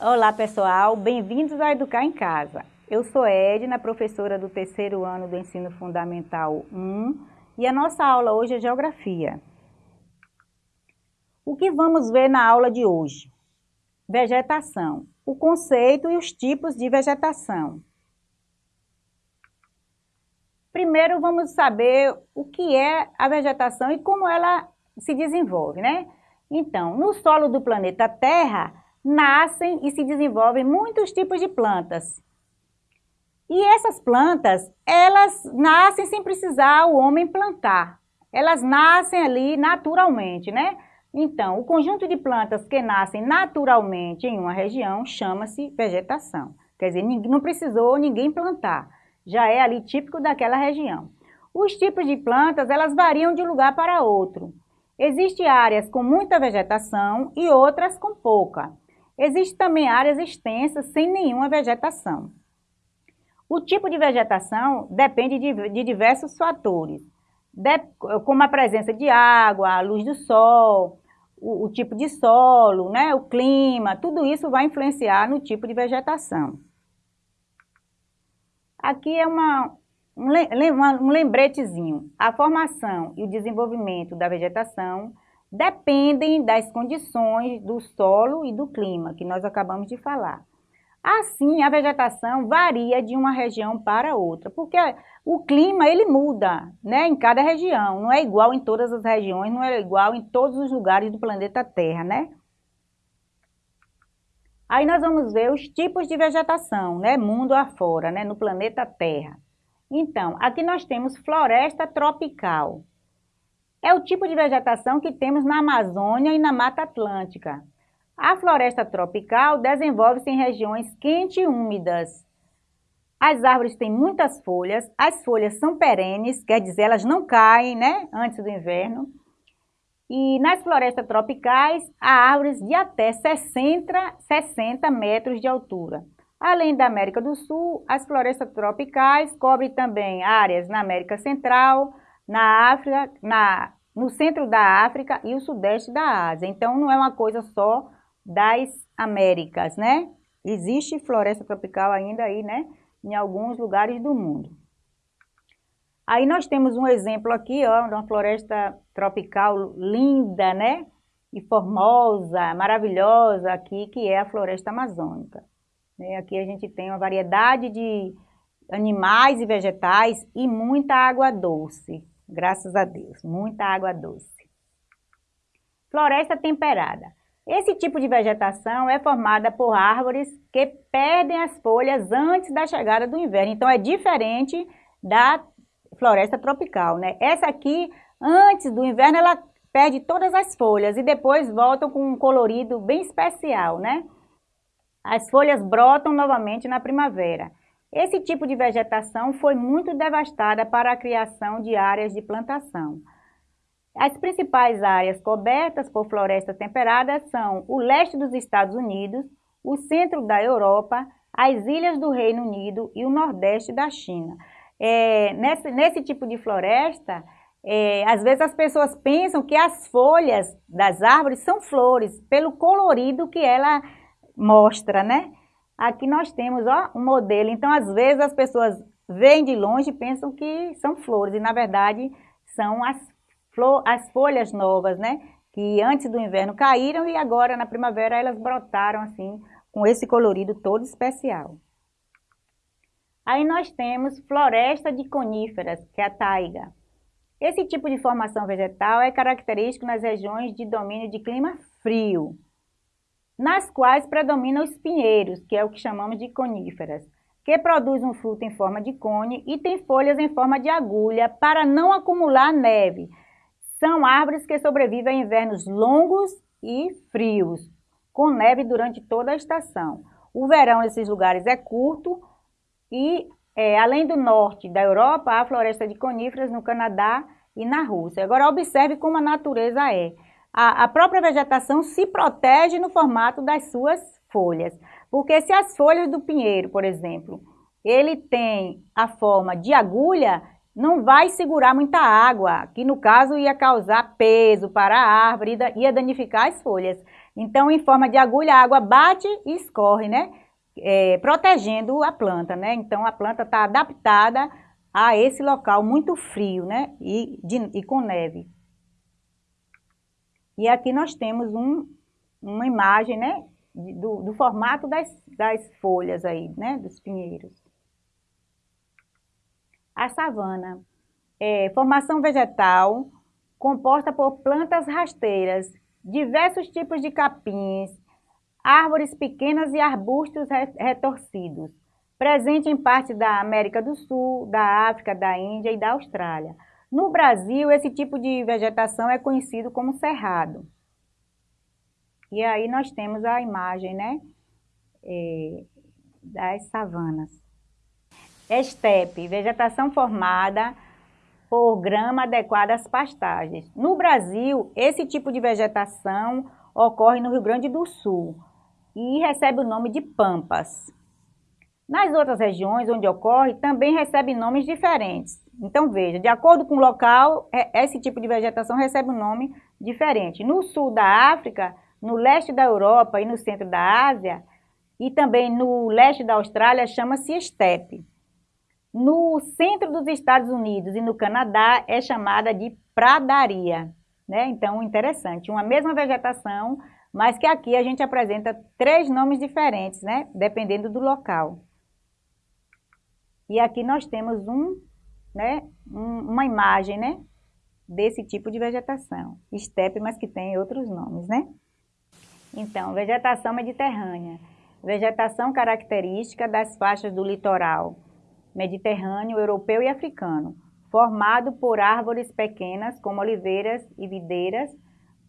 Olá pessoal, bem-vindos a Educar em Casa. Eu sou Edna, professora do terceiro ano do Ensino Fundamental 1 e a nossa aula hoje é Geografia. O que vamos ver na aula de hoje? Vegetação, o conceito e os tipos de vegetação. Primeiro vamos saber o que é a vegetação e como ela se desenvolve, né? Então, no solo do planeta Terra, nascem e se desenvolvem muitos tipos de plantas. E essas plantas, elas nascem sem precisar o homem plantar. Elas nascem ali naturalmente, né? Então, o conjunto de plantas que nascem naturalmente em uma região chama-se vegetação. Quer dizer, não precisou ninguém plantar. Já é ali típico daquela região. Os tipos de plantas, elas variam de um lugar para outro. Existem áreas com muita vegetação e outras com pouca. Existem também áreas extensas sem nenhuma vegetação. O tipo de vegetação depende de, de diversos fatores, de, como a presença de água, a luz do sol, o, o tipo de solo, né, o clima, tudo isso vai influenciar no tipo de vegetação. Aqui é uma, um lembretezinho. A formação e o desenvolvimento da vegetação dependem das condições do solo e do clima, que nós acabamos de falar. Assim, a vegetação varia de uma região para outra, porque o clima ele muda né, em cada região, não é igual em todas as regiões, não é igual em todos os lugares do planeta Terra, né? Aí nós vamos ver os tipos de vegetação, né, mundo afora, né, no planeta Terra. Então, aqui nós temos floresta tropical, é o tipo de vegetação que temos na Amazônia e na Mata Atlântica. A floresta tropical desenvolve-se em regiões quentes e úmidas. As árvores têm muitas folhas, as folhas são perenes, quer dizer, elas não caem né, antes do inverno. E nas florestas tropicais, há árvores de até 60, 60 metros de altura. Além da América do Sul, as florestas tropicais cobrem também áreas na América Central, na África, na, no centro da África e o sudeste da Ásia. Então, não é uma coisa só das Américas, né? Existe floresta tropical ainda aí, né? Em alguns lugares do mundo. Aí nós temos um exemplo aqui, ó, de uma floresta tropical linda, né? E formosa, maravilhosa aqui, que é a floresta amazônica. Né? Aqui a gente tem uma variedade de animais e vegetais e muita água doce. Graças a Deus, muita água doce. Floresta temperada. Esse tipo de vegetação é formada por árvores que perdem as folhas antes da chegada do inverno. Então, é diferente da floresta tropical, né? Essa aqui, antes do inverno, ela perde todas as folhas e depois voltam com um colorido bem especial, né? As folhas brotam novamente na primavera. Esse tipo de vegetação foi muito devastada para a criação de áreas de plantação. As principais áreas cobertas por florestas temperadas são o leste dos Estados Unidos, o centro da Europa, as ilhas do Reino Unido e o nordeste da China. É, nesse, nesse, tipo de floresta, é, às vezes as pessoas pensam que as folhas das árvores são flores, pelo colorido que ela mostra, né? Aqui nós temos ó, um modelo, então às vezes as pessoas veem de longe e pensam que são flores, e na verdade são as, flor, as folhas novas, né? Que antes do inverno caíram e agora na primavera elas brotaram assim, com esse colorido todo especial. Aí nós temos floresta de coníferas, que é a taiga. Esse tipo de formação vegetal é característico nas regiões de domínio de clima frio nas quais predominam os pinheiros, que é o que chamamos de coníferas, que produz um fruto em forma de cone e tem folhas em forma de agulha para não acumular neve. São árvores que sobrevivem a invernos longos e frios, com neve durante toda a estação. O verão nesses lugares é curto e, é, além do norte da Europa, há floresta de coníferas no Canadá e na Rússia. Agora, observe como a natureza é a, a própria vegetação se protege no formato das suas folhas. Porque se as folhas do pinheiro, por exemplo, ele tem a forma de agulha, não vai segurar muita água, que no caso ia causar peso para a árvore, ia danificar as folhas. Então, em forma de agulha, a água bate e escorre, né? É, protegendo a planta, né? Então, a planta está adaptada a esse local muito frio, né? E, de, e com neve. E aqui nós temos um, uma imagem, né? Do, do formato das, das folhas aí, né? Dos pinheiros. A savana. É, formação vegetal composta por plantas rasteiras, diversos tipos de capins, árvores pequenas e arbustos retorcidos, presente em parte da América do Sul, da África, da Índia e da Austrália. No Brasil, esse tipo de vegetação é conhecido como cerrado. E aí nós temos a imagem, né, é, das savanas. Estepe, vegetação formada por grama adequada às pastagens. No Brasil, esse tipo de vegetação ocorre no Rio Grande do Sul e recebe o nome de pampas. Nas outras regiões onde ocorre, também recebe nomes diferentes. Então, veja, de acordo com o local, é, esse tipo de vegetação recebe um nome diferente. No sul da África, no leste da Europa e no centro da Ásia, e também no leste da Austrália, chama-se estepe. No centro dos Estados Unidos e no Canadá, é chamada de pradaria. Né? Então, interessante, uma mesma vegetação, mas que aqui a gente apresenta três nomes diferentes, né? dependendo do local. E aqui nós temos um, né, um, uma imagem né, desse tipo de vegetação. Estepe, mas que tem outros nomes, né? Então, vegetação mediterrânea. Vegetação característica das faixas do litoral mediterrâneo, europeu e africano, formado por árvores pequenas como oliveiras e videiras,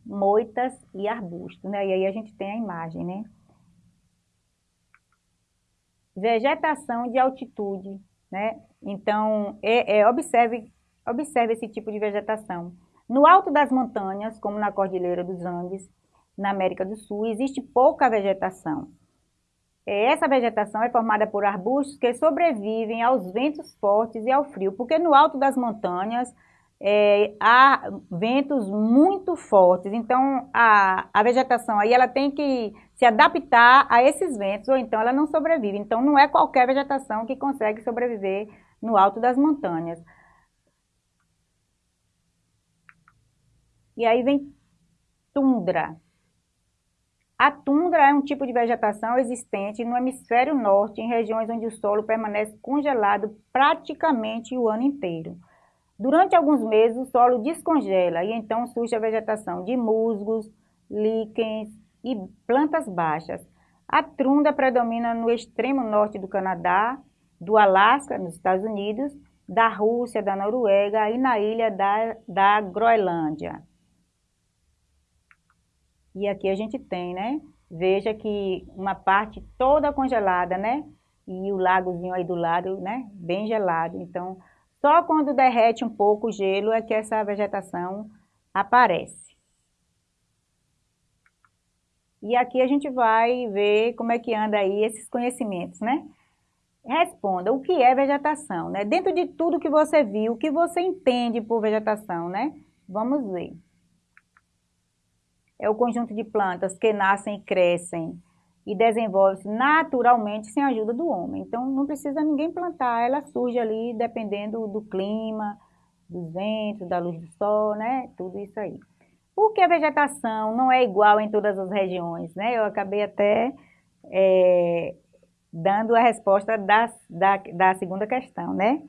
moitas e arbustos. Né? E aí a gente tem a imagem, né? Vegetação de altitude, né? Então, é, é, observe, observe esse tipo de vegetação. No alto das montanhas, como na Cordilheira dos Andes, na América do Sul, existe pouca vegetação. É, essa vegetação é formada por arbustos que sobrevivem aos ventos fortes e ao frio, porque no alto das montanhas é, há ventos muito fortes, então a, a vegetação aí ela tem que se adaptar a esses ventos, ou então ela não sobrevive. Então não é qualquer vegetação que consegue sobreviver no alto das montanhas. E aí vem tundra. A tundra é um tipo de vegetação existente no hemisfério norte, em regiões onde o solo permanece congelado praticamente o ano inteiro. Durante alguns meses, o solo descongela e então surge a vegetação de musgos, líquens e plantas baixas. A tundra predomina no extremo norte do Canadá, do Alasca, nos Estados Unidos, da Rússia, da Noruega e na ilha da, da Groenlândia. E aqui a gente tem, né? Veja que uma parte toda congelada, né? E o lagozinho aí do lado, né? Bem gelado. Então, só quando derrete um pouco o gelo é que essa vegetação aparece. E aqui a gente vai ver como é que anda aí esses conhecimentos, né? Responda, o que é vegetação, né? Dentro de tudo que você viu, o que você entende por vegetação, né? Vamos ver é o conjunto de plantas que nascem e crescem e desenvolvem-se naturalmente sem a ajuda do homem. Então, não precisa ninguém plantar, ela surge ali dependendo do clima, dos ventos, da luz do sol, né? Tudo isso aí. Por que a vegetação não é igual em todas as regiões, né? Eu acabei até é, dando a resposta da, da, da segunda questão, né?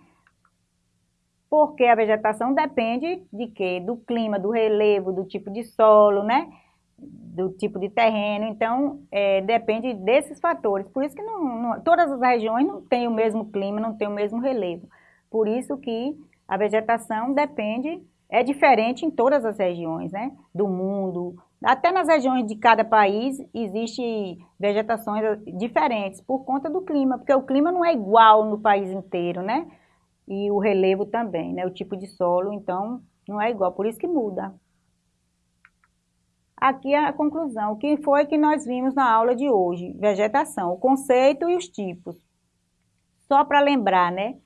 porque a vegetação depende de quê? Do clima, do relevo, do tipo de solo, né? Do tipo de terreno, então é, depende desses fatores. Por isso que não, não, todas as regiões não têm o mesmo clima, não têm o mesmo relevo. Por isso que a vegetação depende, é diferente em todas as regiões, né? Do mundo, até nas regiões de cada país existe vegetações diferentes por conta do clima, porque o clima não é igual no país inteiro, né? e o relevo também, né? O tipo de solo, então, não é igual, por isso que muda aqui é a conclusão, que foi que nós vimos na aula de hoje, vegetação, o conceito e os tipos. Só para lembrar, né?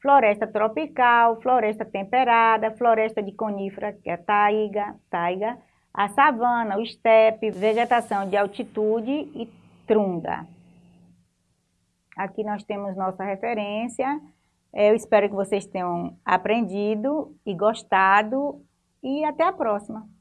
Floresta tropical, floresta temperada, floresta de conífera, que é taiga, taiga, a savana, o estepe, vegetação de altitude e trunda. Aqui nós temos nossa referência. Eu espero que vocês tenham aprendido e gostado. E até a próxima!